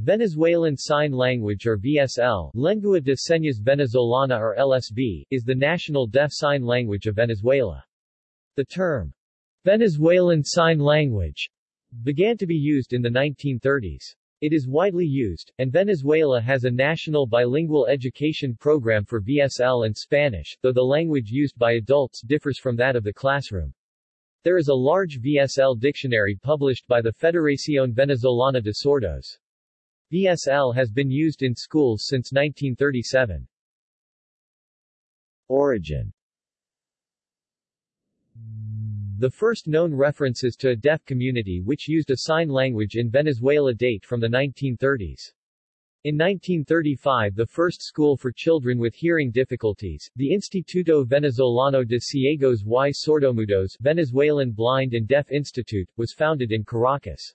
Venezuelan Sign Language or VSL Lengua de Señas Venezolana or LSV, is the national deaf sign language of Venezuela. The term, Venezuelan Sign Language, began to be used in the 1930s. It is widely used, and Venezuela has a national bilingual education program for VSL and Spanish, though the language used by adults differs from that of the classroom. There is a large VSL dictionary published by the Federación Venezolana de Sordos. VSL has been used in schools since 1937. Origin The first known references to a deaf community which used a sign language in Venezuela date from the 1930s. In 1935 the first school for children with hearing difficulties, the Instituto Venezolano de Ciegos y Sordomudos Venezuelan Blind and Deaf Institute, was founded in Caracas.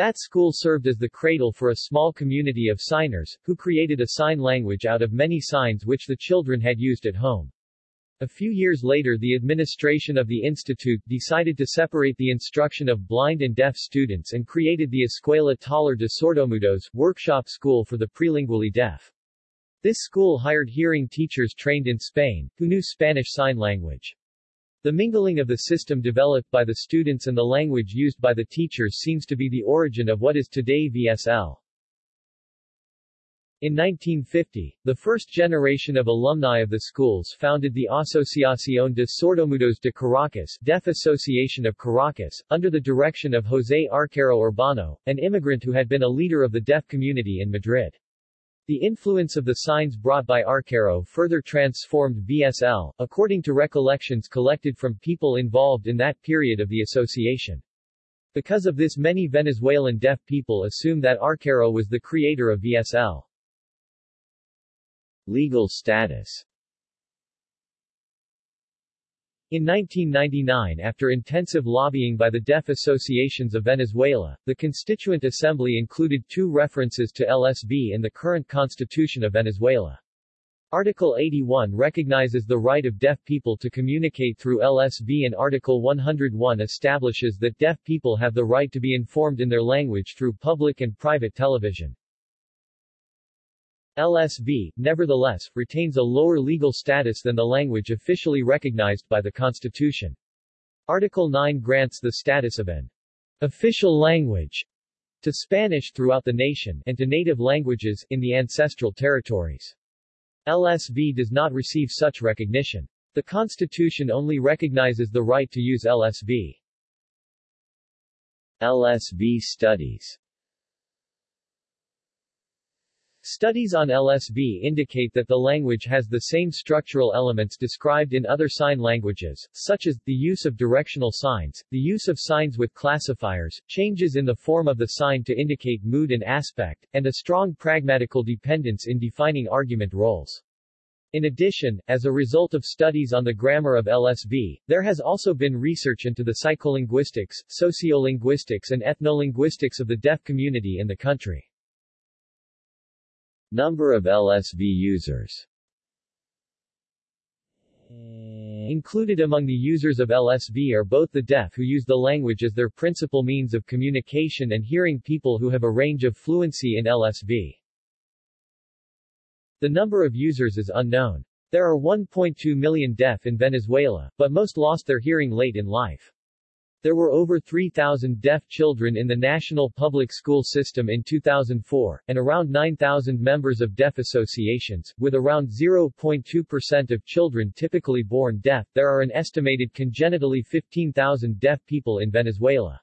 That school served as the cradle for a small community of signers, who created a sign language out of many signs which the children had used at home. A few years later the administration of the institute decided to separate the instruction of blind and deaf students and created the Escuela Taller de Sordomudos workshop school for the prelingually deaf. This school hired hearing teachers trained in Spain, who knew Spanish Sign Language. The mingling of the system developed by the students and the language used by the teachers seems to be the origin of what is today VSL. In 1950, the first generation of alumni of the schools founded the Asociación de Sordomudos de Caracas Deaf Association of Caracas, under the direction of José Arcaro Urbano, an immigrant who had been a leader of the deaf community in Madrid. The influence of the signs brought by Arcaro further transformed VSL, according to recollections collected from people involved in that period of the association. Because of this many Venezuelan deaf people assume that Arcaro was the creator of VSL. Legal status in 1999 after intensive lobbying by the deaf associations of Venezuela, the Constituent Assembly included two references to LSV in the current constitution of Venezuela. Article 81 recognizes the right of deaf people to communicate through LSV and Article 101 establishes that deaf people have the right to be informed in their language through public and private television. LSV, nevertheless, retains a lower legal status than the language officially recognized by the Constitution. Article 9 grants the status of an official language to Spanish throughout the nation, and to native languages in the ancestral territories. LSV does not receive such recognition. The Constitution only recognizes the right to use LSV. LSV studies Studies on LSV indicate that the language has the same structural elements described in other sign languages, such as, the use of directional signs, the use of signs with classifiers, changes in the form of the sign to indicate mood and aspect, and a strong pragmatical dependence in defining argument roles. In addition, as a result of studies on the grammar of LSV, there has also been research into the psycholinguistics, sociolinguistics and ethnolinguistics of the deaf community in the country. Number of LSV users Included among the users of LSV are both the deaf who use the language as their principal means of communication and hearing people who have a range of fluency in LSV. The number of users is unknown. There are 1.2 million deaf in Venezuela, but most lost their hearing late in life. There were over 3,000 deaf children in the national public school system in 2004, and around 9,000 members of deaf associations, with around 0.2% of children typically born deaf. There are an estimated congenitally 15,000 deaf people in Venezuela.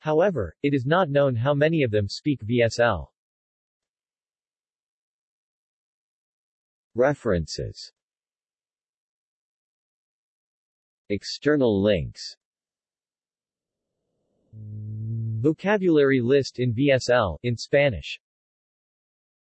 However, it is not known how many of them speak VSL. References External links Vocabulary list in VSL in Spanish